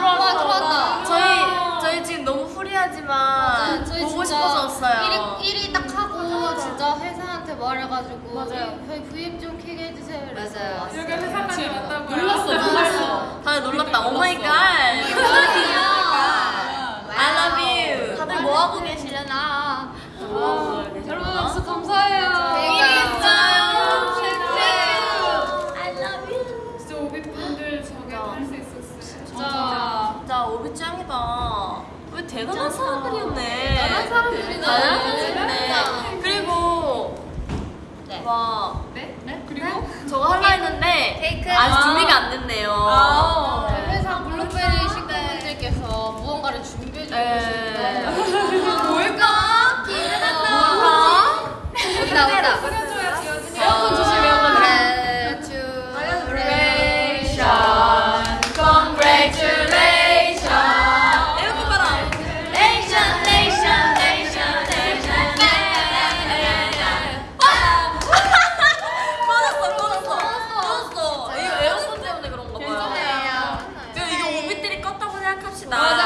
와, 들어왔다. 저희 저희 지금 너무 free하지만 저희 보고 진짜 싶어서 왔어요. 1위, 1위 딱 하고 진짜 회사한테 말해가지고 맞아요. 저희 V앱 좀 켜게 해주세요. 맞아요. 여기 회사까지 왔다고요. 놀랐어, 놀랐어. 다들 놀랐다. Oh my god. I love you. 다들 뭐 하고 계시려나? 여러분 박수 감사해요. I love you. 진짜 오비분들 저게 할 수 있었어요. 진짜 진짜 오비 짱이다. 왜 대단한 사람들이었네. 대단한 사람들이네. 대단한 사람들이네. 그리고 네. 와 네? 네? 그리고 저거 하려 했는데 케이크. 아직 아. 준비가 안 됐네요. 아. 회사 블루베리 식구분들께서 무언가를 준비해 주고 네. 계신데 뭘까? 뭘까? 온다 온다 맞아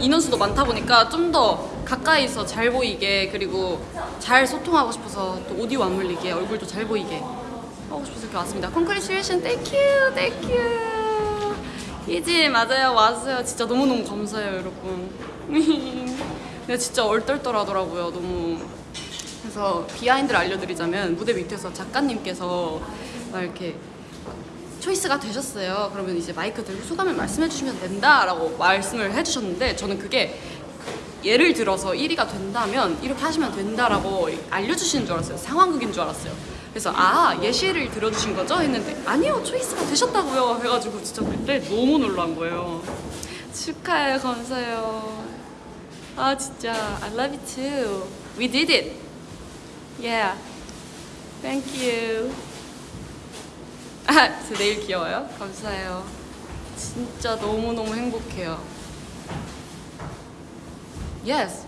인원수도 많다 보니까 좀 더 가까이서 잘 보이게 그리고 잘 소통하고 싶어서 또 오디오 안 물리게 얼굴도 잘 보이게 하고 싶어서 이렇게 왔습니다. You, thank you. 이지 맞아요. 왔어요. 진짜 너무너무 감사해요 여러분. 근데 진짜 얼떨떨하더라고요 너무. 그래서 behind를 알려드리자면 무대 밑에서 작가님께서 막 이렇게 choice가 되셨어요. 그러면 이제 마이크 들고 소감을 말씀해 주시면 된다 라고 말씀을 해주셨는데 저는 그게 예를 들어서 1위가 된다면 이렇게 하시면 된다라고 알려주시는 줄 알았어요. 상황극인 줄 알았어요. 그래서 아 예시를 들어주신 거죠? 했는데 아니요 초이스가 되셨다고요 해가지고 진짜 그때 너무 놀란 거예요. 축하해요 감사해요. 아 진짜 I love you too. We did it. Yeah. Thank you. 아, 저 내일 귀여워요? 감사해요. 진짜 너무너무 행복해요. Yes.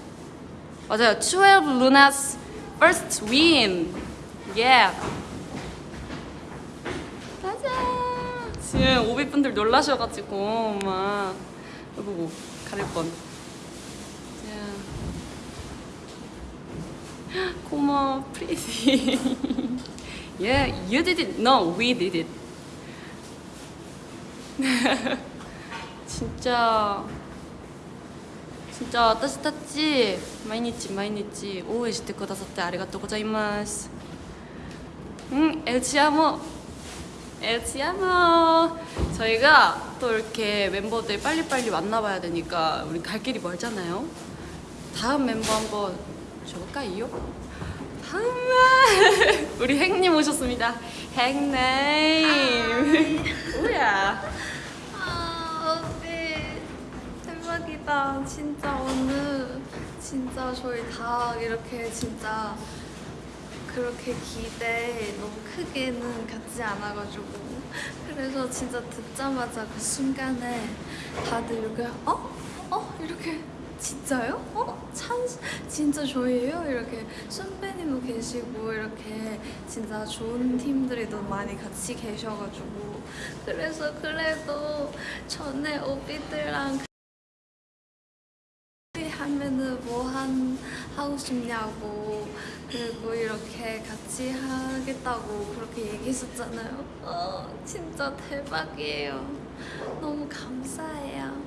맞아요. 12 Luna's first win. Yeah. 맞아. 지금 오비분들 놀라셔가지고 막 이거 가릴 뻔. 고마워, pretty. Yeah, you did it. No, we did it. 진짜 진짜 따뜻했지? 마이니치 마이니치 오해 시테 쿠다사테 아리가또 엘치아모 엘치아모 저희가 또 이렇게 멤버들 빨리빨리 만나봐야 되니까 우리 갈 길이 멀잖아요 다음 멤버 한번 줘볼까요? 다음 우리 행님 오셨습니다. 행님. 뭐야? 아, 오빠 대박이다. 진짜 오늘 진짜 저희 다 이렇게 진짜 그렇게 기대 너무 크게는 갖지 않아가지고. 그래서 진짜 듣자마자 그 순간에 다들 이렇게 어? 어? 이렇게 진짜요? 어? 참 진짜 저희예요? 이렇게 선배님도 계시고 이렇게 진짜 좋은 팀들이 너무 많이 같이 계셔가지고 그래서 그래도 전에 오비들랑 하면은 뭐 한 하고 싶냐고 그리고 이렇게 같이 하겠다고 그렇게 얘기했었잖아요. 어 진짜 대박이에요. 너무 감사해요.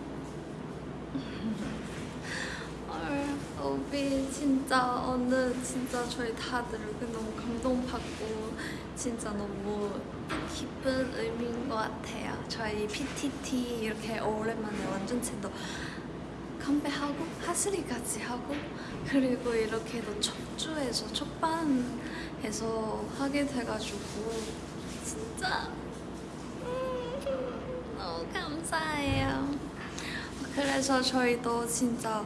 헐, 오비 진짜 오늘 진짜 저희 다들 이렇게 너무 감동받고 진짜 너무 기쁜 의미인 것 같아요. 저희 PTT 이렇게 오랜만에 완전체도 건배하고 하슬이까지 하고 그리고 이렇게 또 척주에서 척반에서 하게 돼가지고 진짜 음, 너무 감사해요. 그래서 저희도 진짜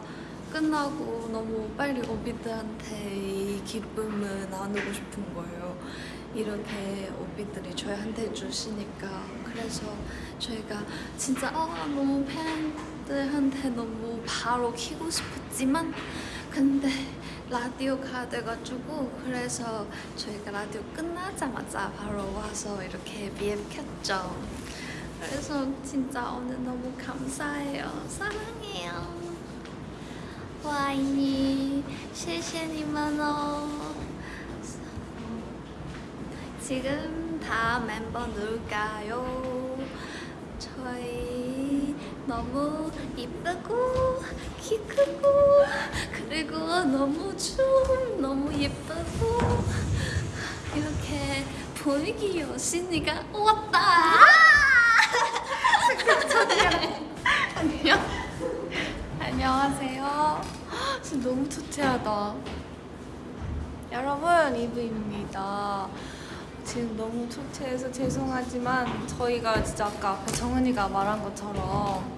끝나고 너무 빨리 오비들한테 이 기쁨을 나누고 싶은 거예요. 이렇게 오비들이 저희한테 주시니까 그래서 저희가 진짜 아, 너무 팬들한테 너무 바로 키고 싶었지만 근데 라디오가 돼가지고 그래서 저희가 라디오 끝나자마자 바로 와서 이렇게 BM 켰죠. 그래서 진짜 오늘 너무 감사해요. 사랑해요. 我爱你，谢谢你们哦。 지금 다 멤버 누굴까요? 저희 너무 이쁘고 키 크고 그리고 너무 춤 너무 예쁘고 이렇게 분위기 여신이가 왔다. 안녕하세요. 지금 너무 초췌하다. 여러분 이브입니다. 지금 너무 초췌해서 죄송하지만 저희가 진짜 아까 정은이가 말한 것처럼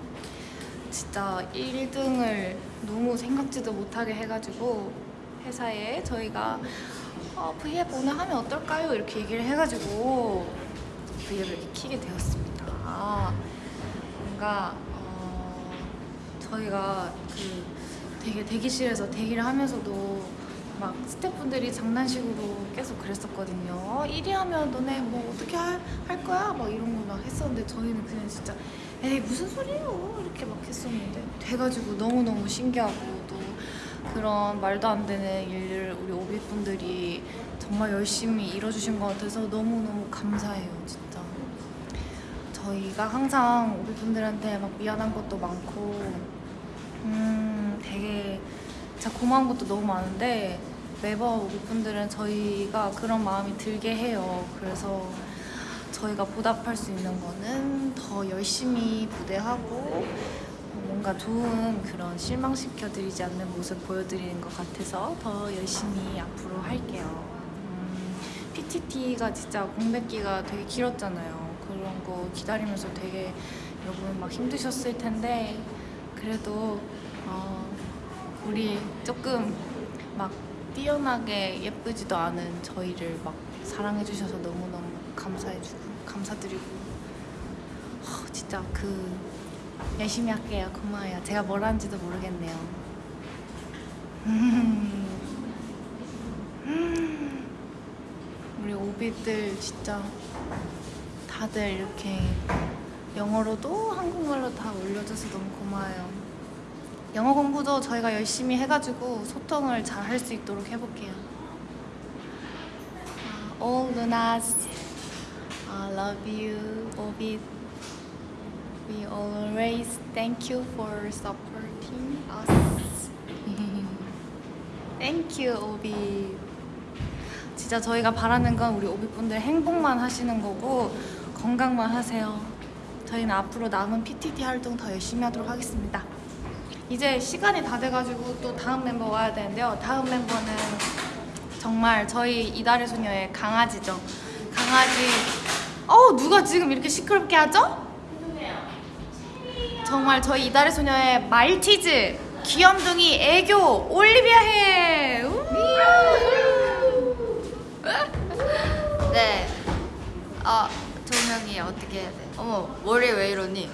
진짜 1등을 너무 생각지도 못하게 해가지고 회사에 저희가 어, V앱 오늘 하면 어떨까요? 이렇게 얘기를 해가지고 V앱을 키게 되었습니다. 아, 뭔가 어, 저희가 그 되게 대기실에서 대기를 하면서도 막 스태프분들이 장난식으로 계속 그랬었거든요. 어, 1위 하면 너네 뭐 어떻게 할, 할 거야? 막 이런 거 막 했었는데 저희는 그냥 진짜 에이 무슨 소리예요? 이렇게 막 했었는데 돼가지고 너무너무 신기하고 또 그런 말도 안 되는 일을 우리 오비분들이 정말 열심히 이뤄주신 것 같아서 너무너무 감사해요 진짜 저희가 항상 오비분들한테 막 미안한 것도 많고 음 되게 진짜 고마운 것도 너무 많은데 매번 오비분들은 저희가 그런 마음이 들게 해요 그래서 저희가 보답할 수 있는 거는 더 열심히 무대하고 뭔가 좋은 그런 실망시켜드리지 않는 모습 보여드리는 것 같아서 더 열심히 앞으로 할게요. 음, PTT가 진짜 공백기가 되게 길었잖아요. 그런 거 기다리면서 되게 여러분 막 힘드셨을 텐데 그래도 어, 우리 조금 막 뛰어나게 예쁘지도 않은 저희를 막 사랑해 주셔서 너무너무 감사해주고 감사드리고. 어, 진짜 그 열심히 할게요. 고마워요. 제가 뭘 하는지도 모르겠네요. 우리 오비들 진짜 다들 이렇게 영어로도 한국말로 다 올려줘서 너무 고마워요 영어 공부도 저희가 열심히 해가지고 소통을 잘 할 수 있도록 해볼게요 아, All Lunas I love you 오비 We always thank you for supporting us. thank you, 오비. 진짜 저희가 바라는 건 우리 오비분들 행복만 하시는 거고 건강만 하세요. 저희는 앞으로 남은 PTT 활동 더 열심히 하도록 하겠습니다. 이제 시간이 다 돼가지고 또 다음 멤버 와야 되는데요. 다음 멤버는 정말 저희 이달의 소녀의 강아지죠. 강아지. 어 누가 지금 이렇게 시끄럽게 하죠? 정말 저희 이달의 소녀의 말티즈 귀염둥이 애교 올리비아 해. 우! 네. 아, 조명이 어떻게 해야 돼? 어머, 머리 왜 이러니?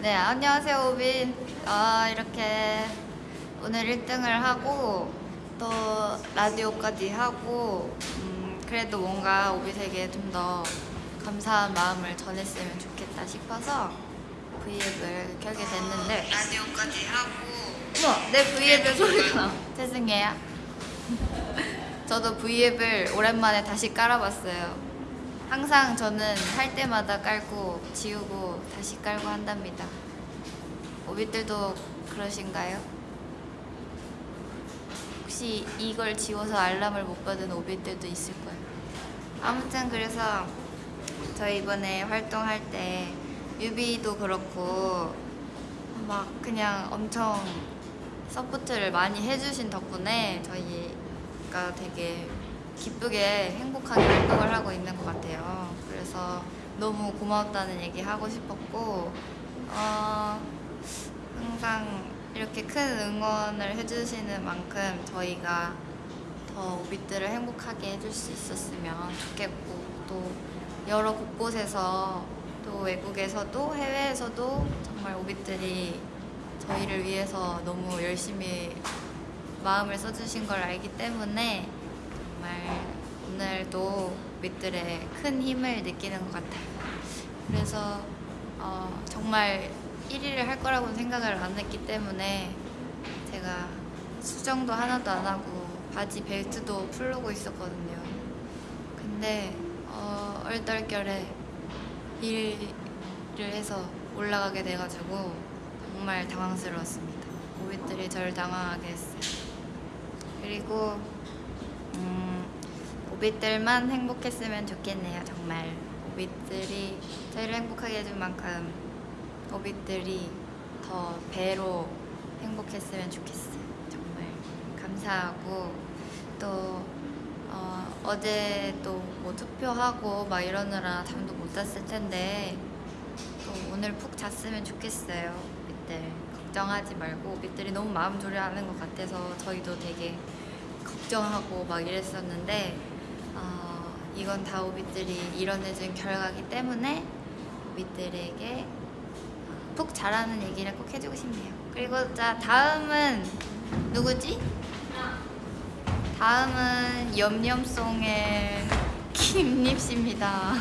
네, 안녕하세요, 오빈. 아, 이렇게 오늘 1등을 하고 또 라디오까지 하고 음, 그래도 뭔가 오빛에게 좀 더 감사한 마음을 전했으면 좋겠다 싶어서 V앱을 켜게 됐는데 라디오까지 하고 어머, 내 V앱에 소리가 나. 죄송해요. 저도 V앱을 오랜만에 다시 깔아봤어요. 항상 저는 할 때마다 깔고 지우고 다시 깔고 한답니다. 오빛들도 그러신가요? 혹시 이걸 지워서 알람을 못 받은 오빛들도 있을 거예요. 아무튼 그래서 저희 이번에 활동할 때 뮤비도 그렇고 막 그냥 엄청 서포트를 많이 해주신 덕분에 저희가 되게 기쁘게 행복하게 활동을 하고 있는 것 같아요. 그래서 너무 고맙다는 얘기 하고 싶었고, 어, 항상 이렇게 큰 응원을 해주시는 만큼 저희가 더 오빛들을 행복하게 해줄 수 있었으면 좋겠고, 또 여러 곳곳에서 또 외국에서도 해외에서도 정말 오빛들이 저희를 위해서 너무 열심히 마음을 써주신 걸 알기 때문에 정말 오늘도 오빛들의 큰 힘을 느끼는 것 같아요. 그래서 어, 정말 1위를 할 거라고는 생각을 안 했기 때문에 제가 수정도 하나도 안 하고 바지 벨트도 풀르고 있었거든요. 근데 어, 얼떨결에 1위를 해서 올라가게 돼가지고 정말 당황스러웠습니다. 오빛들이 저를 당황하게 했어요. 그리고 음, 오빛들만 행복했으면 좋겠네요. 정말 오빛들이 저희를 행복하게 해준 만큼 오빛들이 더 배로 행복했으면 좋겠어요. 정말 감사하고 또 어, 어제 또 뭐 투표하고 막 이러느라 잠도 못 잤을 텐데 또 오늘 푹 잤으면 좋겠어요. 오빛들 걱정하지 말고 오빛들이 너무 마음 졸여하는 것 같아서 저희도 되게 걱정하고 막 이랬었는데 어, 이건 다 오빛들이 이뤄내준 결과기 때문에 오빛들에게 푹 자라는 얘기를 꼭 해주고 싶네요. 그리고 자 다음은 누구지? 다음은 염염송의 김립 씨입니다.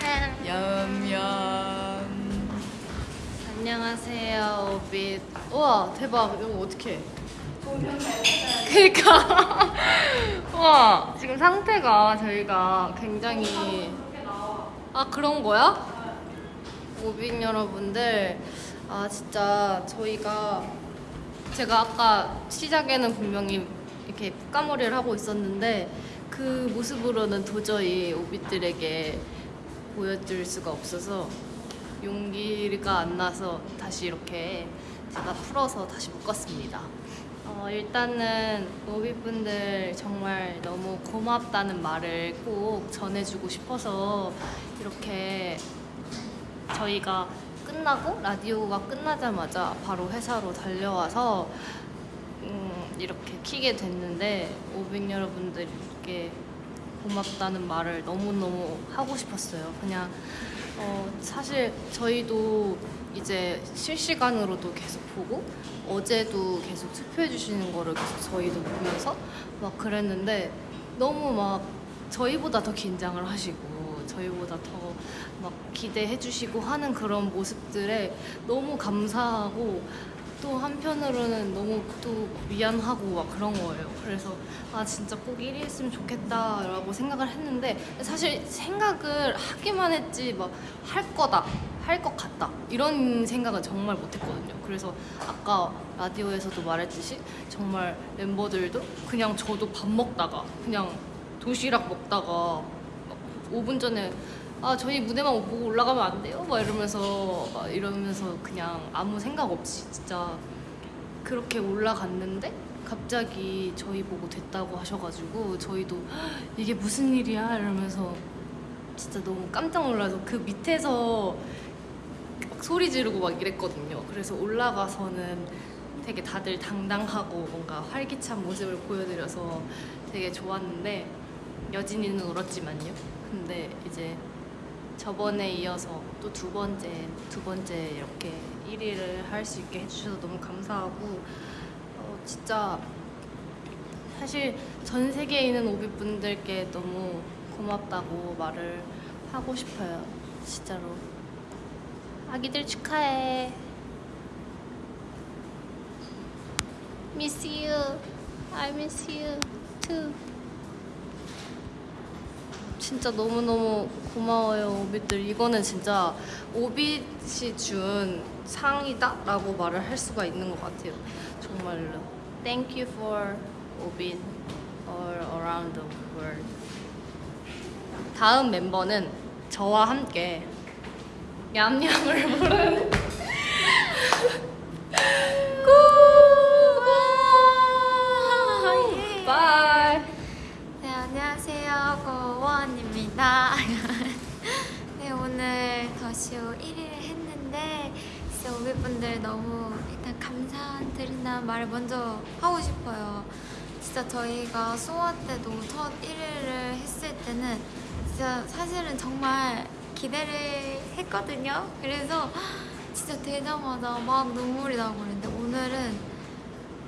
염염. 안녕하세요 오빛 우와 대박 이거 어떻게 그니까 우와 지금 상태가 저희가 굉장히 아 그런 거야? 오빛 여러분들 아 진짜 저희가 제가 아까 시작에는 분명히 이렇게 푸까머리를 하고 있었는데 그 모습으로는 도저히 오빛들에게 보여줄 수가 없어서 용기가 안 나서 다시 이렇게 제가 풀어서 다시 묶었습니다. 어, 일단은 오비분들 정말 너무 고맙다는 말을 꼭 전해주고 싶어서 이렇게 저희가 끝나고 라디오가 끝나자마자 바로 회사로 달려와서 음, 이렇게 키게 됐는데 오빈 여러분들께 고맙다는 말을 너무너무 하고 싶었어요. 그냥 어, 사실 저희도 이제 실시간으로도 계속 보고 어제도 계속 투표해 주시는 거를 계속 저희도 보면서 막 그랬는데 너무 막 저희보다 더 긴장을 하시고 저희보다 더 막 기대해 주시고 하는 그런 모습들에 너무 감사하고 또 한편으로는 너무 또 미안하고 막 그런 거예요. 그래서 아 진짜 꼭 1위 했으면 좋겠다 라고 생각을 했는데 사실 생각을 하기만 했지 막 할 거다 할 것 같다 이런 생각은 정말 못했거든요. 그래서 아까 라디오에서도 말했듯이 정말 멤버들도 그냥 저도 밥 먹다가 그냥 도시락 먹다가 막 5분 전에 아 저희 무대만 보고 올라가면 안 돼요? 막 이러면서 막 이러면서 그냥 아무 생각 없이 진짜 그렇게 올라갔는데 갑자기 저희 보고 됐다고 하셔가지고 저희도 "헉, 이게 무슨 일이야 이러면서 진짜 너무 깜짝 놀라서 그 밑에서 막 소리 지르고 막 이랬거든요. 그래서 올라가서는 되게 다들 당당하고 뭔가 활기찬 모습을 보여드려서 되게 좋았는데 여진이는 울었지만요. 근데 이제 저번에 이어서 또 두 번째 두 번째 이렇게 1위를 할 수 있게 해주셔서 너무 감사하고 어, 진짜 사실 전 세계에 있는 오비분들께 너무 고맙다고 말을 하고 싶어요. 진짜로. 아기들 축하해. Miss you. I miss you too. 진짜 너무너무 고마워요 오빛들 이거는 진짜 오빛이 준 상이다 라고 말을 할 수가 있는 것 같아요 정말로 Thank you for 오빛 all around the world 다음 멤버는 저와 함께 얌얌을 부르는 고발 예. 네 안녕하세요. 고원입니다. 네 오늘 더쇼 1위를 했는데 진짜 우리 분들 너무 일단 감사드린다는 말을 먼저 하고 싶어요. 진짜 저희가 소아 때도 첫 1위를 했을 때는 진짜 사실은 정말 기대를 했거든요. 그래서 진짜 되자마자 막 눈물이 나고 그랬는데 오늘은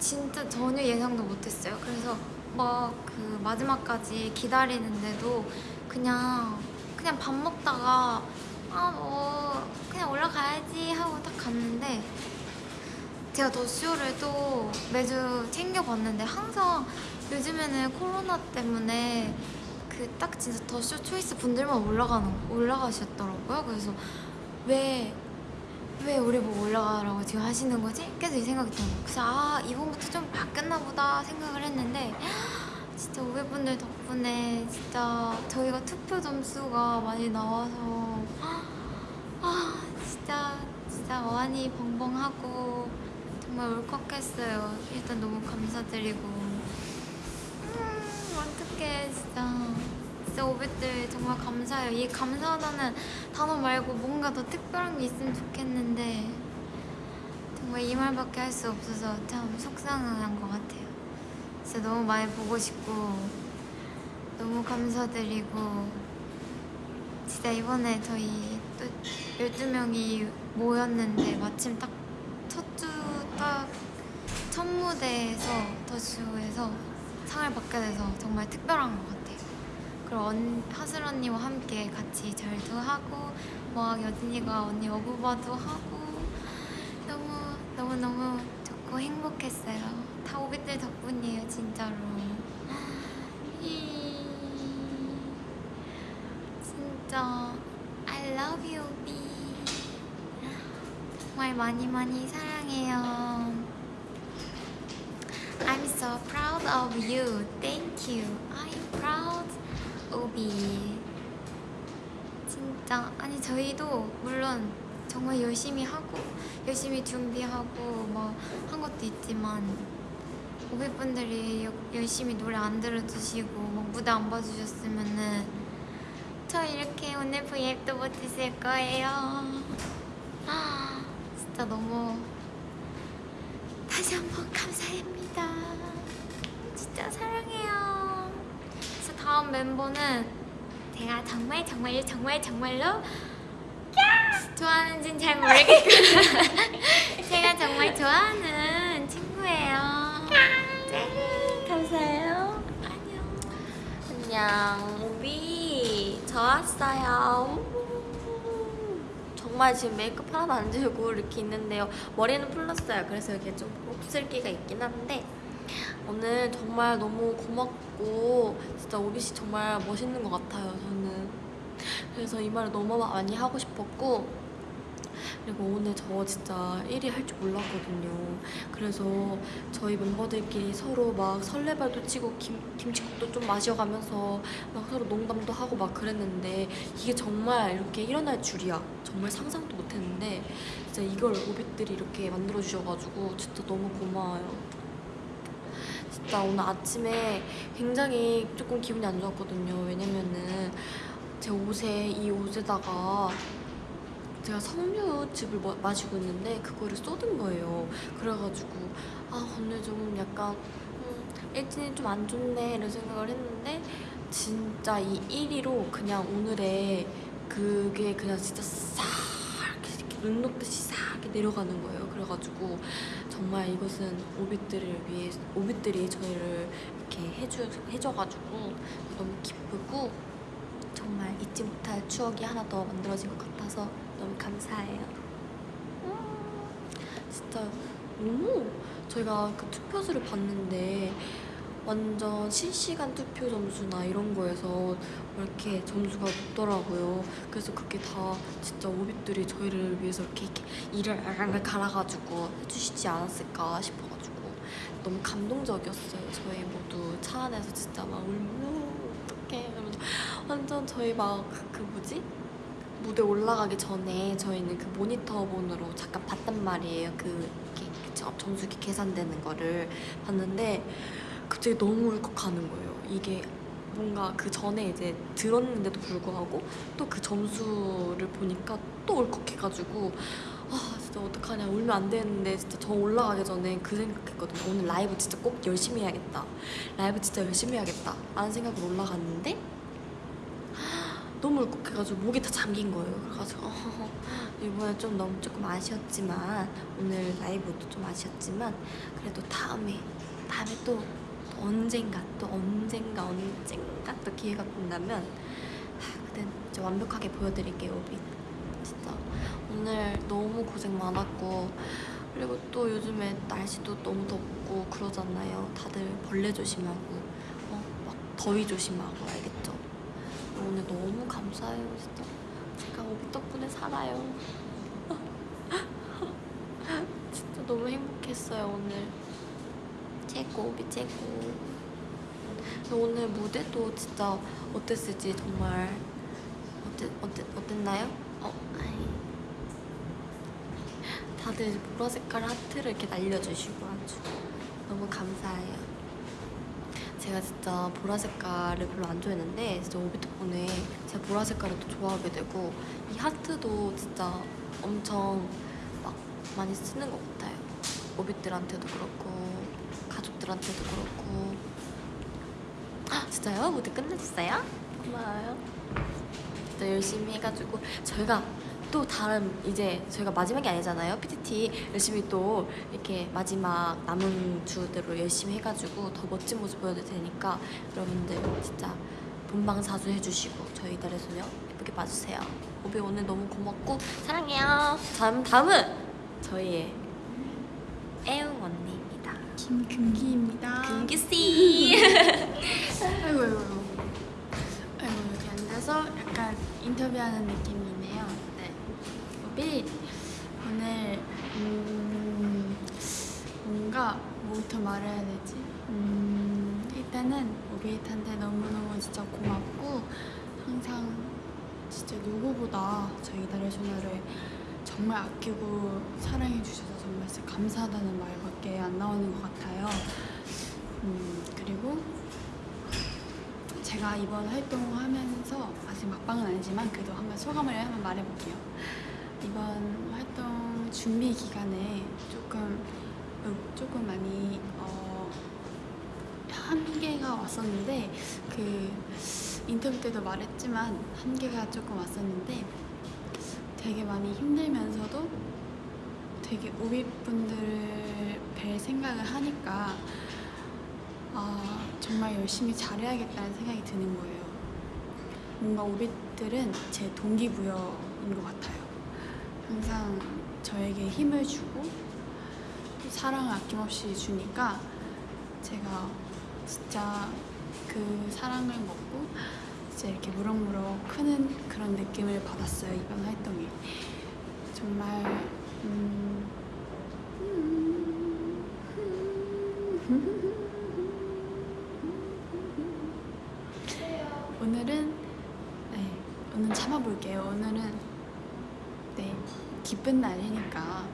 진짜 전혀 예상도 못했어요. 그래서 막 그 마지막까지 기다리는데도 그냥 그냥 밥 먹다가 아 뭐 그냥 올라가야지 하고 딱 갔는데 제가 더 쇼를 또 매주 챙겨봤는데 항상 요즘에는 코로나 때문에 그 딱 진짜 더 쇼 초이스 분들만 올라가는 올라가셨더라고요. 그래서 왜 왜 우리 뭐 올라가라고 지금 하시는 거지? 계속 이 생각이 드는 거예요. 그래서 아 이번부터 좀 바뀌었나 보다 생각을 했는데 진짜 오해분들 덕분에 진짜 저희가 투표 점수가 많이 나와서 아 진짜 진짜 많이 벙벙하고 정말 울컥했어요. 일단 너무 감사드리고 진짜 진짜 오빛들 정말 감사해요. 이 감사하다는 단어 말고 뭔가 더 특별한 게 있으면 좋겠는데 정말 이 말밖에 할 수 없어서 참 속상한 것 같아요. 진짜 너무 많이 보고 싶고 너무 감사드리고 진짜 이번에 저희 또 12명이 모였는데 마침 딱 첫 주 딱 첫 무대에서 더쇼에서 상을 받게 돼서 정말 특별한 것 같아요. 그리고 언, 하슬 언니와 함께 같이 절도 하고 막 여진이가 언니 어부바도 하고 너무 너무 너무 좋고 행복했어요. 다 오빛들 덕분이에요 진짜로. 이- 진짜 I love you, B. 정말 많이 많이 사랑해요. I'm so proud of you. Thank you. I'm proud, 오비. 진짜 아니 저희도 물론 정말 열심히 하고 열심히 준비하고 뭐 한 것도 있지만 오비분들이 여- 열심히 노래 안 들어주시고 뭐 무대 안 봐주셨으면은 저 이렇게 오늘 V앱도 못했을 거예요. 아, 진짜 너무 다시 한번 감사합니다. 진짜 사랑해요. 그래서 다음 멤버는 제가 정말 정말 정말 정말로 좋아하는지는 잘 모르겠고 제가 정말 좋아하는 친구예요. 네, 감사해요. 안녕. 안녕 오비 저 왔어요 정말 지금 메이크업 하나도 안 지우고 이렇게 있는데요 머리는 풀렀어요 그래서 이게 좀 곱슬기가 있긴 한데 오늘 정말 너무 고맙고 진짜 오비 씨 정말 멋있는 것 같아요 저는 그래서 이 말을 너무 많이 하고 싶었고 그리고 오늘 저 진짜 1위 할 줄 몰랐거든요. 그래서 저희 멤버들끼리 서로 막 설레발도 치고 김, 김치국도 좀 마셔가면서 막 서로 농담도 하고 막 그랬는데 이게 정말 이렇게 일어날 줄이야. 정말 상상도 못했는데 진짜 이걸 오빛들이 이렇게 만들어 주셔가지고 진짜 너무 고마워요. 진짜 오늘 아침에 굉장히 조금 기분이 안 좋았거든요. 왜냐면은 제 옷에 이 옷에다가 제가 마- 마시고 있는데 그거를 쏟은 거예요. 그래가지고 아 오늘 좀 약간 음, 일진이 좀안 좋네 이런 생각을 했는데 진짜 이 1위로 그냥 오늘의 그게 그냥 진짜 싹 이렇게, 눈 녹듯이 싹 내려가는 거예요. 그래가지고 정말 이것은 오빛들을 위해 오빛들이 저희를 이렇게 해주 해줘가지고 너무 기쁘고 정말 잊지 못할 추억이 하나 더 만들어진 것 같아서 너무 감사해요. 음, 진짜 너무 저희가 그 투표수를 봤는데 완전 실시간 투표 점수나 이런 거에서 이렇게 점수가 높더라고요. 그래서 그게 다 진짜 오빛들이 저희를 위해서 이렇게, 이렇게 이를 알갈 갈아가지고 해주시지 않았을까 싶어가지고 너무 감동적이었어요. 저희 모두 차 안에서 진짜 막 울며 어떡해 이러면서 완전 저희 막그 뭐지? 무대 올라가기 전에 저희는 그 모니터 본으로 잠깐 봤단 말이에요. 그 이렇게 저- 점수 계산되는 거를 봤는데 갑자기 너무 울컥하는 거예요. 이게 뭔가 그 전에 이제 들었는데도 불구하고 또 그 점수를 보니까 또 울컥해가지고 아 진짜 어떡하냐. 울면 안 되는데 진짜 저 올라가기 전에 그 생각했거든요. 오늘 라이브 진짜 꼭 열심히 해야겠다. 라이브 진짜 열심히 해야겠다. 라는 생각으로 올라갔는데 너무 울컥해가지고 목이 다 잠긴 거예요. 그래가지고 이번에 좀 너무 조금 아쉬웠지만 오늘 라이브도 좀 아쉬웠지만 그래도 다음에 다음에 또 언젠가 또 언젠가 언젠가 또 기회가 된다면 하, 그때 진짜 완벽하게 보여드릴게요 오빛 진짜. 오늘 너무 고생 많았고 그리고 또 요즘에 날씨도 너무 덥고 그러잖아요. 다들 벌레 조심하고 어, 막 더위 조심하고 알겠죠? 오늘 너무 감사해요 진짜. 제가 오빛 덕분에 살아요. 진짜 너무 행복했어요 오늘 최고 오빛 최고 그래서 오늘 무대도 진짜 어땠을지 정말 어땠, 어땠, 어땠나요? 어, 아이. 다들 보라 색깔 하트를 이렇게 날려주시고 아주 너무 감사해요 제가 진짜 보라 색깔을 별로 안 좋아했는데 진짜 오비 덕분에 제가 보라 색깔을 또 좋아하게 되고 이 하트도 진짜 엄청 막 많이 쓰는 것 같아요 오빛들한테도 그렇고 가족들한테도 그렇고. 아, 진짜요? 무대 끝내줬어요? 고마워요. 진짜 열심히 해가지고 저희가 또 다른 이제 저희가 마지막이 아니잖아요 PTT 열심히 또 이렇게 마지막 남은 주대로 열심히 해가지고 더 멋진 모습 보여드릴 테니까 여러분들 진짜 본방 사수 해주시고 저희 이달의 소녀 예쁘게 봐주세요. 오비 오늘 너무 고맙고 사랑해요. 다음, 다음은 저희의 김금기입니다. 금기씨 아이고 아이고 아이고. 아이고 이렇게 앉아서 약간 인터뷰하는 느낌이네요. 네. 우비 오늘 음, 뭔가 뭐부터 말해야 되지? 음, 일단은 오비한테 너무너무 진짜 고맙고 항상 진짜 누구보다 저희 달의 소녀를 정말 아끼고 사랑해 주셔서 정말 감사하다는 말 밖에 안 나오는 것 같아요. 음, 그리고 제가 이번 활동하면서 아직 막방은 아니지만 그래도 한번 소감을 한번 말해볼게요. 이번 활동 준비 기간에 조금 어, 조금 많이 어, 한계가 왔었는데 그 인터뷰 때도 말했지만 한계가 조금 왔었는데 되게 많이 힘들면서도 되게 우윗분들을 뵐 생각을 하니까 아, 정말 열심히 잘해야겠다는 생각이 드는 거예요. 뭔가 오빛들은 제 동기부여인 것 같아요. 항상 저에게 힘을 주고 또 사랑을 아낌없이 주니까 제가 진짜 그 사랑을 먹고 이제 이렇게 무럭무럭 크는 그런 느낌을 받았어요 이번 활동에 정말 음, 오늘은 네 오늘 참아볼게요. 오늘은 네 기쁜 날이니까.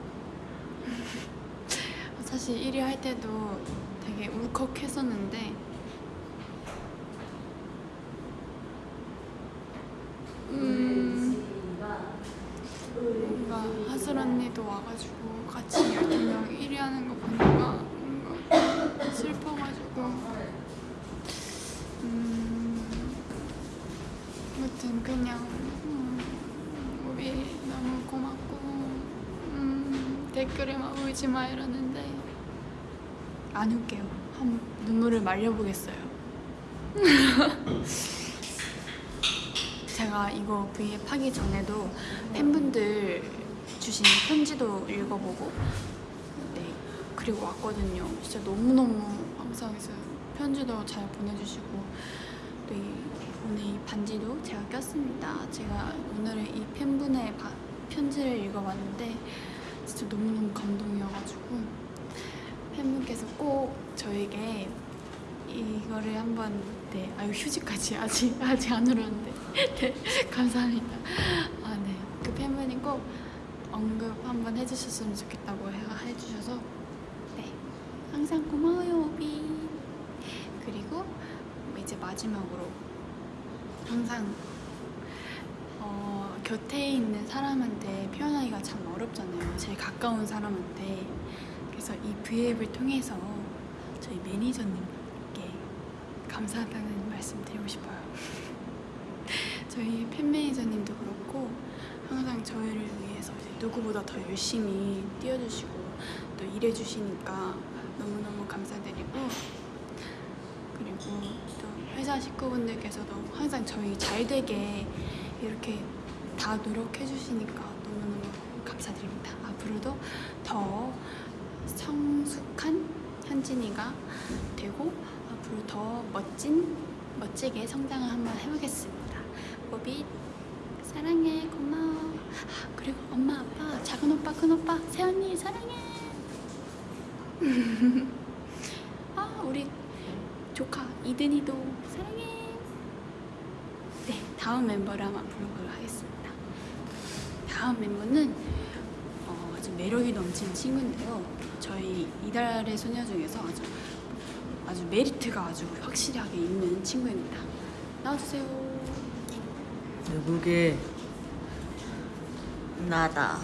사실 1위 할 때도 되게 울컥했었는데 음 뭔가 언니도 와가지고 같이 12명 1위 하는 거 보니까 뭔가 슬퍼가지고. 음 아무튼 그냥 음, 우리 너무 고맙고 음, 댓글에 막 울지 마 이러는데. 안 울게요. 한번 눈물을 말려보겠어요. 제가 이거 V앱 하기 전에도 팬분들 주신 편지도 읽어보고 네 그리고 왔거든요. 진짜 너무너무 감사해서 편지도 잘 보내주시고 또 이, 오늘 이 반지도 제가 꼈습니다. 제가 오늘은 이 팬분의 바- 편지를 읽어봤는데 진짜 너무너무 감동이어가지고 팬분께서 꼭 저에게 이거를 한번 네 아유 휴지까지 아직 아직 안 울었는데. 네 감사합니다. 아네그 팬분이 꼭 언급 한번 해주셨으면 좋겠다고 해, 해주셔서 네 항상 고마워요 오비 그리고 이제 마지막으로 항상 어, 곁에 있는 사람한테 표현하기가 참 어렵잖아요. 제일 가까운 사람한테. 그래서 이 브이앱을 통해서 저희 매니저님께 감사하다는 말씀 드리고 싶어요. 저희 팬 매니저님도 그렇고 항상 이제 누구보다 더 열심히 뛰어주시고 또 일해주시니까 너무너무 감사드리고 그리고 또 회사 식구분들께서도 항상 저희 잘 되게 이렇게 다 노력해 주시니까 너무너무 감사드립니다. 앞으로도 더 성숙한 현진이가 되고 앞으로 더 멋진 멋지게 성장을 한번 해보겠습니다. 모비 사랑해 고마워. 아, 그리고 엄마 아빠 작은 오빠 큰 오빠 세언니 사랑해. 아 우리 조카 이든이도 사랑해. 네, 다음 멤버를 한번 불러보도록 하겠습니다. 다음 멤버는 어, 아주 매력이 넘치는 친구인데요. 저희 이달의 소녀 중에서 아주 아주 메리트가 아주 확실하게 있는 친구입니다. 나와주세요. 누구게 나다.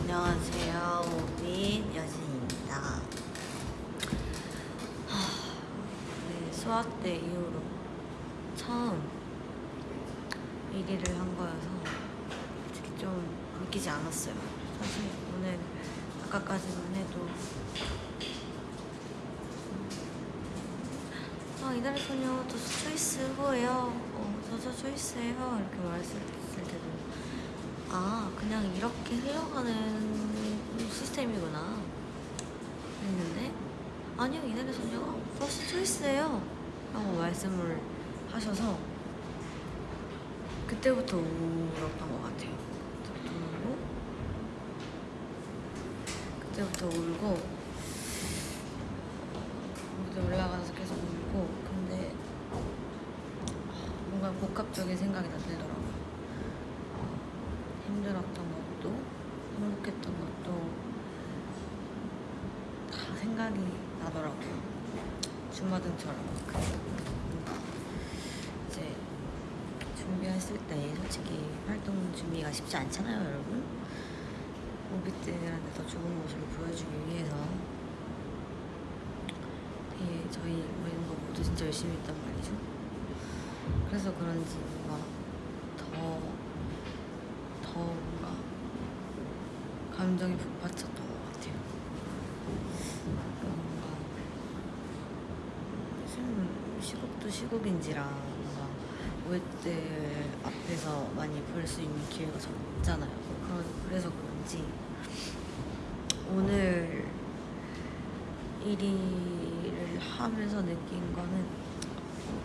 안녕하세요, 오빈 여진입니다. 하, 네, 수학 때 이후로 처음 1위를 한 거여서 솔직히 좀 믿기지 않았어요. 사실 오늘 아까까지만 해도 아 이달의 소녀 저수 초이스 후예요. 어, 저저 초이스예요. 이렇게 말했을 때도 아 그냥 이렇게 흘러가는 시스템이구나 했는데 아니요 이달의 소녀가 퍼스트 초이스예요. 라고 말씀을 하셔서 그때부터 울었던 것 같아요. 그때부터 울고 그때부터 울고 무대 올라가서 계속 울고 근데 뭔가 복합적인 생각이 다 들더라고요. 힘들었던 것도 행복했던 것도 다 생각이 나더라고요. 주마등처럼 뭔가 이제 준비했을 때 솔직히 활동 준비가 쉽지 않잖아요, 여러분. 오빛들한테 더 좋은 모습을 보여주기 위해서 되게 저희 멤버 모두 진짜 열심히 했단 말이죠. 그래서 그런지 뭔가 더, 더 뭔가 감정이 북받쳤던 것 같아요. 뭔가 시국도 시국인지라 뭔가 오해들 앞에서 많이 볼 수 있는 기회가 적잖아요. 그래서 그런지 오늘 1위를 하면서 느낀 거는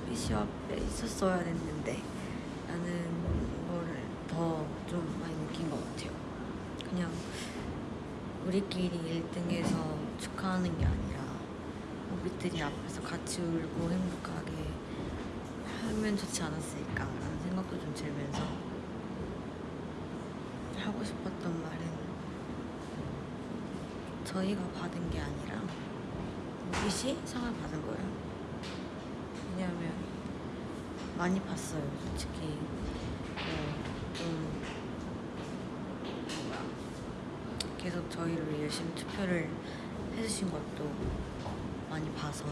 오피시 앞에 있었어야 됐는데 라는 거를 더 좀 많이 느낀 것 같아요. 그냥 우리끼리 1등해서 축하하는 게 아니라 오빛들이 앞에서 같이 울고 행복하게 하면 좋지 않았을까라는 생각도 좀 들면서 하고 싶었던 말은 저희가 받은 게 아니라 오빛이 상을 받은 거예요. 왜냐하면 많이 봤어요, 솔직히. 어, 좀 뭐야 계속 저희를 열심히 투표를 해주신 것도 많이 봐서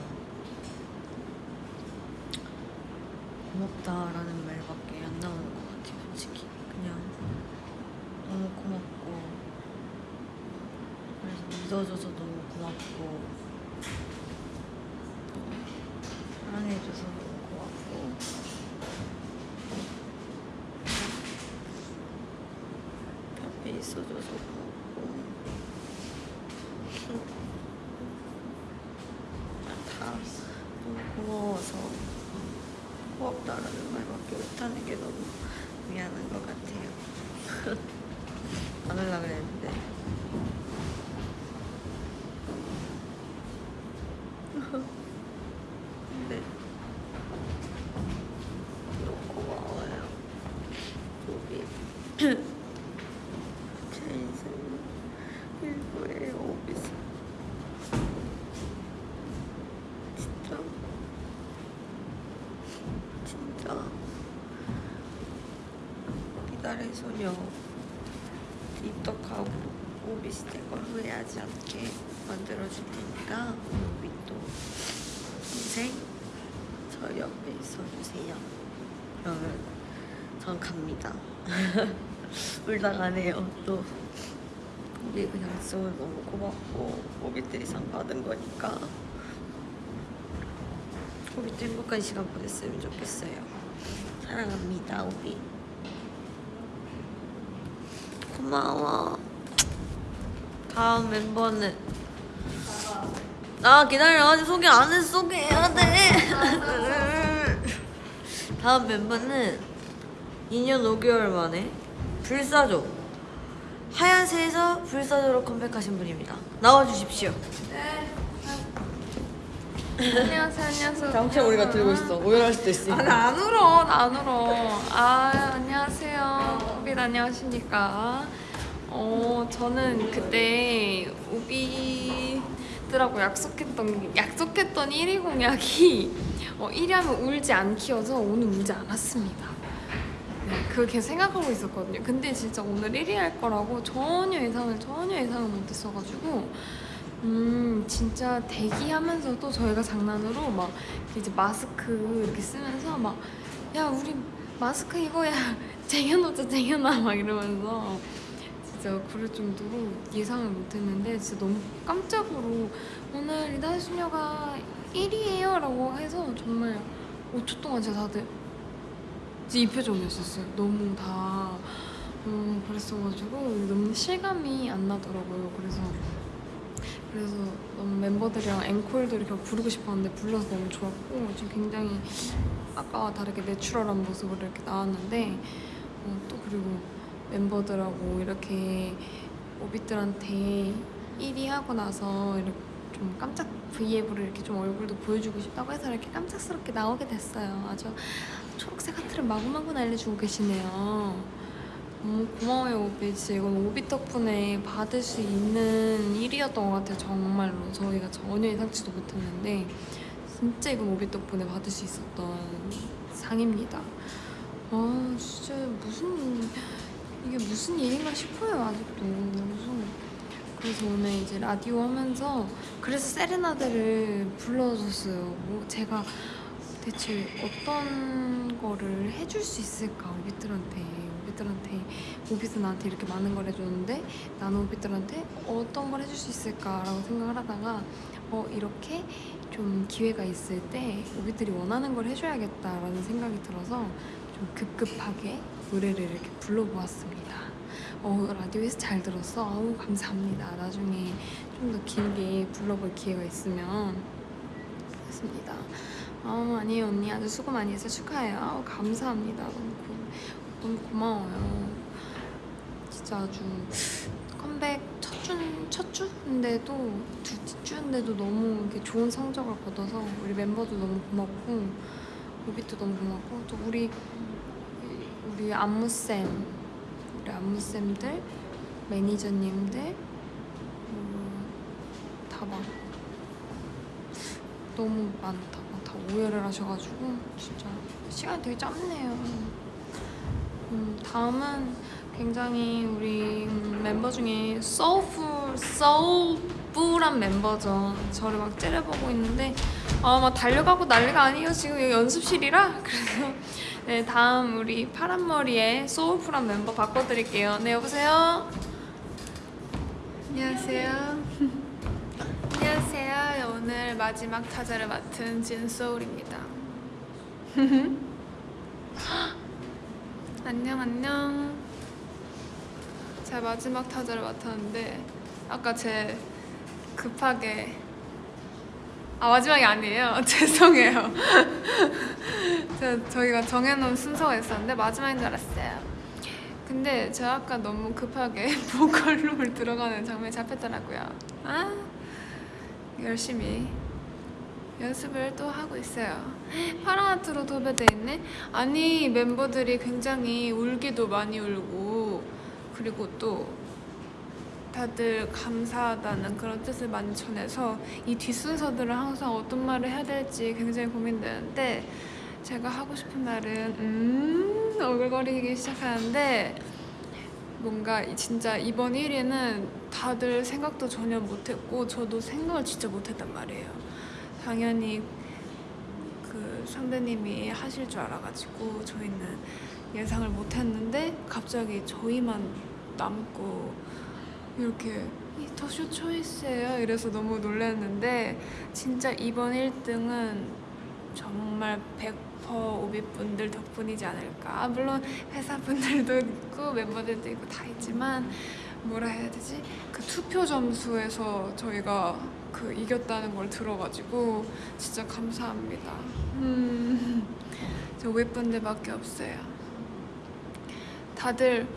고맙다라는 말밖에 안 나오는 것 같아요, 솔직히. 그냥 너무 고맙고 그래서 믿어줘서 너무 고맙고 사랑해줘서 너무 고맙고. 옆에 있어줘서 고맙고 다 너무 고마워서 고맙다라는 말밖에 못하는 게 너무 미안한 것 같아요. 안 하려고 그랬는데. 근데 너무 고마워요. 우리 제 인생 일부예요, 오비스. 진짜 달의 소녀 입덕하고 오비스 된걸 후회하지 않게 만들어줄 테니까 또 인생 저 옆에 있어주세요. 그러면 전 갑니다. 울다 가네요 또. 우리 그냥 약속을 너무 고맙고 오비들이 상 받은 거니까 오비도 행복한 시간 보냈으면 좋겠어요. 사랑합니다 오비. 고마워. 다음 멤버는 아 기다려 아직 소개 안 했어 소개해야 돼. 다음 멤버는 2년 5개월 만에 불사조 하얀새에서 불사조로 컴백하신 분입니다. 나와주십시오. 안녕하세요, 안녕하세요. 당최 우리가 들고 있어. 오열할 수도 있으니까. 아, 나안 울어, 나 안 울어. 아, 안녕하세요. 우빈 안녕하십니까. 어, 저는 그때 우비들하고 약속했던, 약속했던 1위 공약이 어, 1위 하면 울지 않기여서 오늘 울지 않았습니다. 네, 계속 생각하고 있었거든요. 근데 진짜 오늘 1위 할 거라고 전혀 예상을, 전혀 예상을 못했어가지고 음 진짜 대기하면서도 저희가 장난으로 막 이제 마스크 이렇게 쓰면서 막 야 우리 마스크 이거야 쟁여놓자 쟁여놔 막 이러면서 진짜 그럴 정도로 예상을 못했는데 진짜 너무 깜짝으로 오늘 이다혜 수녀가 1위예요 라고 해서 정말 5초 동안 진짜 다들 이 표정이었었어요. 너무 다 음, 그랬어가지고 너무 실감이 안 나더라고요. 그래서 그래서 너무 멤버들이랑 앵콜도 이렇게 부르고 싶었는데 불러서 너무 좋았고 지금 굉장히 아까와 다르게 내추럴한 모습으로 이렇게 나왔는데 어, 또 그리고 멤버들하고 이렇게 오빛들한테 1위 하고 나서 이렇게 좀 깜짝 브이앱으로 이렇게 좀 얼굴도 보여주고 싶다고 해서 이렇게 깜짝스럽게 나오게 됐어요. 아주 초록색 하트를 마구마구 날려주고 계시네요. 너무 고마워요 오비 진짜 이건 오비 덕분에 받을 수 있는 일이었던 것 같아요 정말로 저희가 전혀 예상치도 못했는데 진짜 이건 오비 덕분에 받을 수 있었던 상입니다. 아 진짜 무슨 이게 무슨 일인가 싶어요 아직도. 무슨. 그래서 오늘 이제 라디오 하면서 그래서 세레나데를 불러줬어요. 뭐 제가 대체 어떤 거를 해줄 수 있을까 오비들한테. 오비들한테 오비도 나한테 이렇게 많은 걸 해줬는데 나는 오비들한테 어떤 걸 해줄 수 있을까라고 생각을 하다가 어 이렇게 좀 기회가 있을 때 오비들이 원하는 걸 해줘야겠다라는 생각이 들어서 좀 급급하게 노래를 이렇게 불러보았습니다. 어 라디오에서 잘 들었어. 아우 감사합니다. 나중에 좀 더 길게 불러볼 기회가 있으면 했습니다. 아 아니에요 언니 아주 수고 많이 해서 축하해요. 아우 감사합니다. 너무, 고, 너무 고마워요. 진짜 아주 컴백 첫 주, 첫 주인데도 둘째 주인데도 너무 이렇게 좋은 성적을 거둬서 우리 멤버도 너무 고맙고 오비도 너무 고맙고 또 우리 우리 안무쌤 우리 안무쌤들 매니저님들 음, 다막 너무 많다. 막다 오해를 하셔가지고 진짜 시간이 되게 짧네요. 음, 다음은 굉장히 우리 음, 멤버 중에 소울풀 소울풀한 멤버죠 저를 막 째려보고 있는데 아막 달려가고 난리가 아니에요 지금 여기 연습실이라 그래서 네 다음 우리 파란머리의 소울풀한 멤버 바꿔드릴게요 네 여보세요 안녕하세요. 안녕하세요. 오늘 마지막 타자를 맡은 진소울입니다. 안녕 안녕. 제가 마지막 타자를 맡았는데 아까 제 급하게 아 마지막이 아니에요. 죄송해요. 저, 저희가 정해놓은 순서가 있었는데 마지막인 줄 알았어요. 근데 제가 아까 너무 급하게 보컬룸을 들어가는 장면이 잡혔더라고요. 아 열심히 연습을 또 하고 있어요. 파라하트로 도배돼 있네. 아니 멤버들이 굉장히 울기도 많이 울고 그리고 또 다들 감사하다는 그런 뜻을 많이 전해서 이 뒷순서들을 항상 어떤 말을 해야 될지 굉장히 고민되는데 제가 하고 싶은 말은 음 오글거리기 시작하는데 뭔가 이- 진짜 이번 1위는 다들 생각도 전혀 못했고 저도 생각을 진짜 못했단 말이에요. 당연히 그 선배님이 하실 줄 알아가지고 저희는 예상을 못했는데 갑자기 저희만 남고 이렇게 이 더쇼 초이스예요? 이래서 너무 놀랐는데 진짜 이번 1등은 정말 100% 오비분들 덕분이지 않을까. 아, 물론 회사분들도 있고 멤버들도 있고 다 있지만 뭐라 해야 되지? 그 투표 점수에서 저희가 그 이겼다는 걸 들어가지고 진짜 감사합니다. 음, 저 오비분들밖에 없어요 다들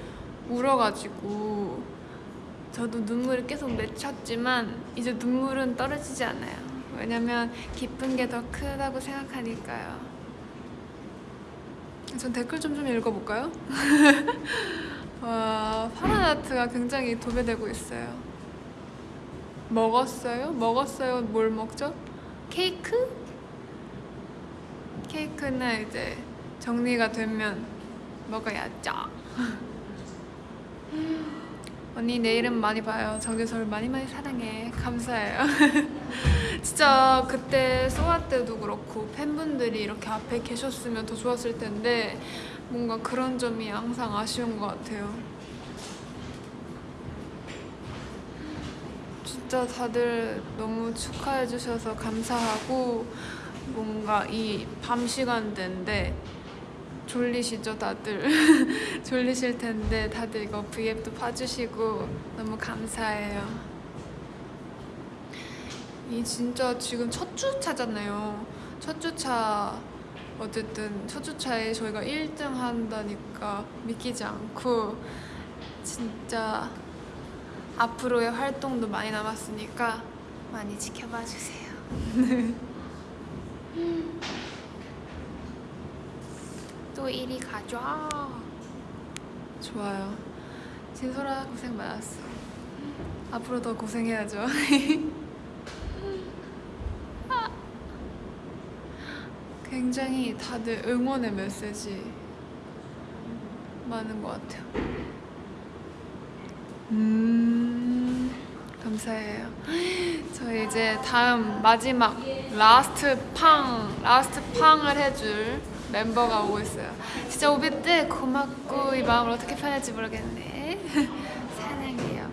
울어가지고 저도 눈물을 계속 맺혔지만 이제 눈물은 떨어지지 않아요. 왜냐면 기쁜 게 더 크다고 생각하니까요. 전 댓글 좀 좀 읽어볼까요? 와, 파란 하트가 굉장히 도배되고 있어요. 먹었어요? 먹었어요? 뭘 먹죠? 케이크? 케이크는 이제 정리가 되면 먹어야죠. 언니 내일은 많이 봐요. 정재서울 많이 많이 사랑해. 감사해요. 진짜 그때 소아 때도 그렇고 팬분들이 이렇게 앞에 계셨으면 더 좋았을 텐데 뭔가 그런 점이 항상 아쉬운 것 같아요. 진짜 다들 너무 축하해 주셔서 감사하고 뭔가 이 밤 시간대인데 졸리시죠 다들? 졸리실 텐데 다들 이거 V앱도 봐주시고 너무 감사해요. 이 진짜 지금 첫 주차잖아요. 첫 주차 어쨌든 첫 주차에 저희가 1등 한다니까 믿기지 않고 진짜 앞으로의 활동도 많이 남았으니까 많이 지켜봐 주세요 또 1위 가자. 좋아요. 진솔아 고생 많았어. 앞으로 더 고생해야죠. 굉장히 다들 응원의 메시지 많은 것 같아요. 음, 감사해요. 저희 이제 다음 마지막 last 팡, last 팡을 해줄 멤버가 오고 있어요. 진짜 오비 때 고맙고 이 마음을 어떻게 표현할지 모르겠네. 사랑해요.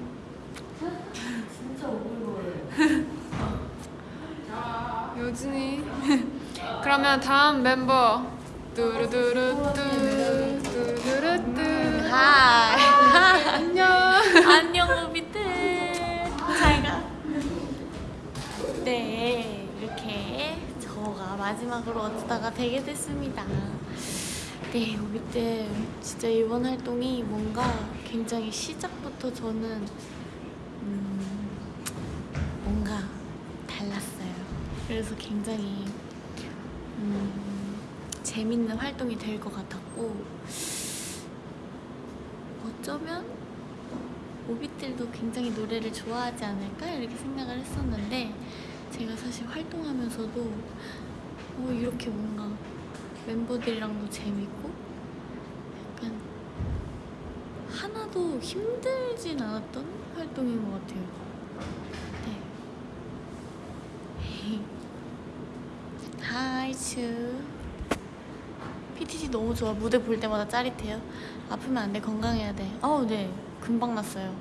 여진이. 그러면 다음 멤버 뚜루두루뚜 마지막으로 어쩌다가 되게 됐습니다. 네 오비들 진짜 이번 활동이 뭔가 굉장히 시작부터 저는 음, 뭔가 달랐어요. 그래서 굉장히 음, 재밌는 활동이 될 것 같았고 어쩌면 오빛들도 굉장히 노래를 좋아하지 않을까 이렇게 생각을 했었는데 제가 사실 활동하면서도 어, 이렇게 뭔가 멤버들이랑도 재밌고 약간 하나도 힘들진 않았던 활동인 것 같아요. 네. 하이츠 PTT 너무 좋아. 무대 볼 때마다 짜릿해요. 아프면 안 돼. 건강해야 돼. 어우, 네. 금방 났어요.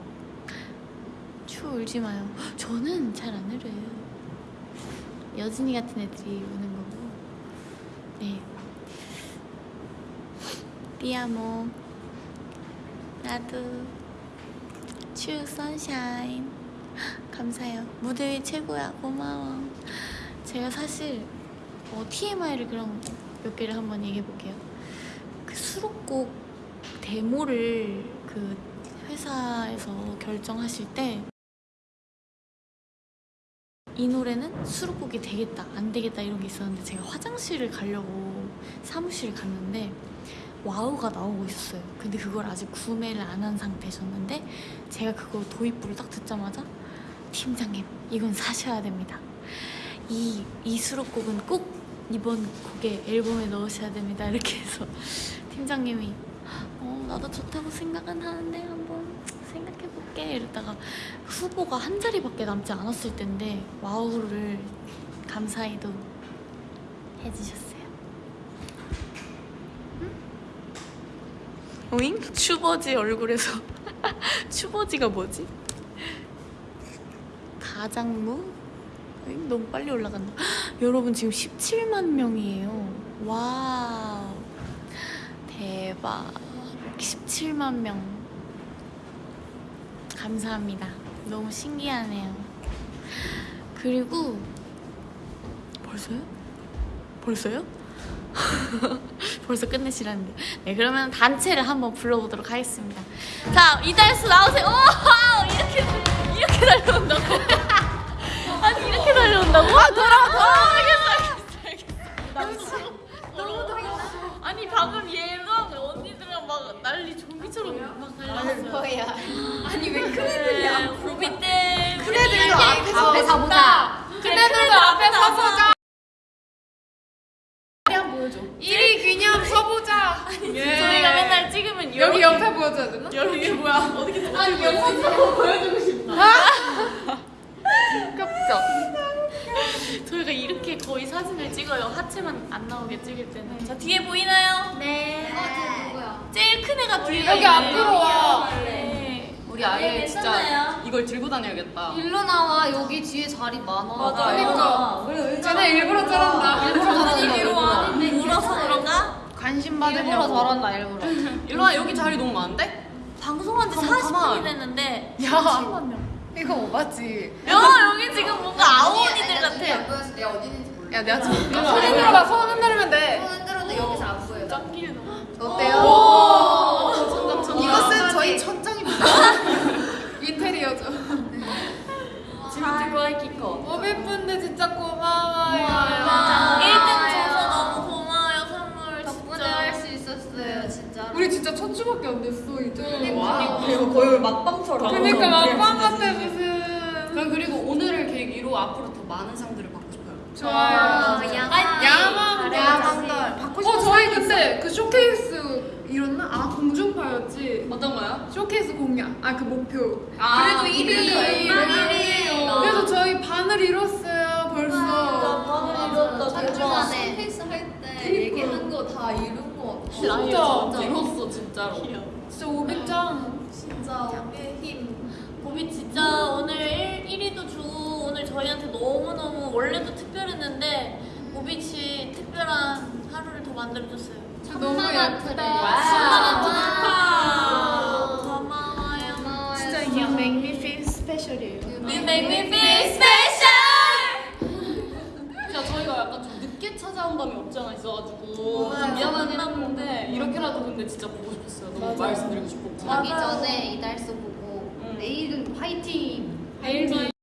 추 울지 마요. 저는 잘 안 울어요. 여진이 같은 애들이 우는. 네. 삐아모. 나도. 추 선샤인. 감사해요. 무대 위 최고야. 고마워. 제가 사실 어, TMI를 그럼 몇 개를 한번 얘기해 볼게요. 그 수록곡 데모를 그 회사에서 결정하실 때 이 노래는 수록곡이 되겠다, 안 되겠다 이런 게 있었는데 제가 화장실을 가려고 사무실을 갔는데 와우가 나오고 있었어요. 근데 그걸 아직 구매를 안 한 상태셨는데 제가 그거 도입부를 딱 듣자마자 팀장님 이건 사셔야 됩니다. 이, 이 수록곡은 꼭 이번 곡에 앨범에 넣으셔야 됩니다. 이렇게 해서 팀장님이 어, 나도 좋다고 생각은 하는데 할게 이러다가 후보가 한 자리밖에 남지 않았을 텐데 와우를 감사히도 해주셨어요. 오잉? 추버지 얼굴에서 추버지가 뭐지? 가장무? 오잉? 너무 빨리 올라간다. 여러분 지금 17만 명이에요. Wow. 대박. 17만 명. 감사합니다. 너무 신기하네요. 그리고 벌써요? 벌써요? 벌써 끝내시라는데. 네, 그러면 단체를 한번 불러보도록 하겠습니다. 자, 이달수 나오세요. 오! 이렇게 야 지금 손 흔들어봐. 손 흔들면 돼. 손 흔들어도 여기서 안 보여. 어때요? 이것은 저희 천장입니다. 인테리어죠. 키커. 진짜 고마워요. 1등 줘서 너무 고마워요 선물 덕분에 진짜. 할수 있었어요, 진짜. 우리 진짜 첫 주밖에 안 됐어 이제. 와. 이거 거의 막방처럼. 그러니까 막방 같아 무슨. 그럼 그리고 오늘을 계기로 앞으로 더 많은 상들을 받고 싶어요. 좋아요. 야망 야망들 받고 싶어. 어 저희 그때 그 쇼케이스 이뤘나? 아 공중파였지. 어떤 거요? 쇼케이스 공약. 아 그 목표. 아, 그래도 1위. 그래서 저희 반을 이뤘어요 벌써. 반을 이뤘다. 한주 대박. 만에 헬스 할 때 얘기한 거 다 이룬 거 같아. 진짜 이뤘어 진짜로. 진짜 500장. 진짜 우리의 힘. 보비 진짜 오늘 1, 1위도 주고 오늘 저희한테 너무너무 원래도 특별했는데 씨 특별한 하루를 더 만들어줬어요. 너무 예쁘다. 축하! 고마워요. 진짜 you make me feel special이에요. You make me feel special! 진짜 저희가 약간 좀 늦게 찾아온 감이 없지 않아 있어가지고 좀 미안하긴 한데 이렇게라도 근데 진짜 보고 싶었어요. 너무 말씀드리고 싶었고. 자기 전에 이달수 보고 내일은 화이팅. 사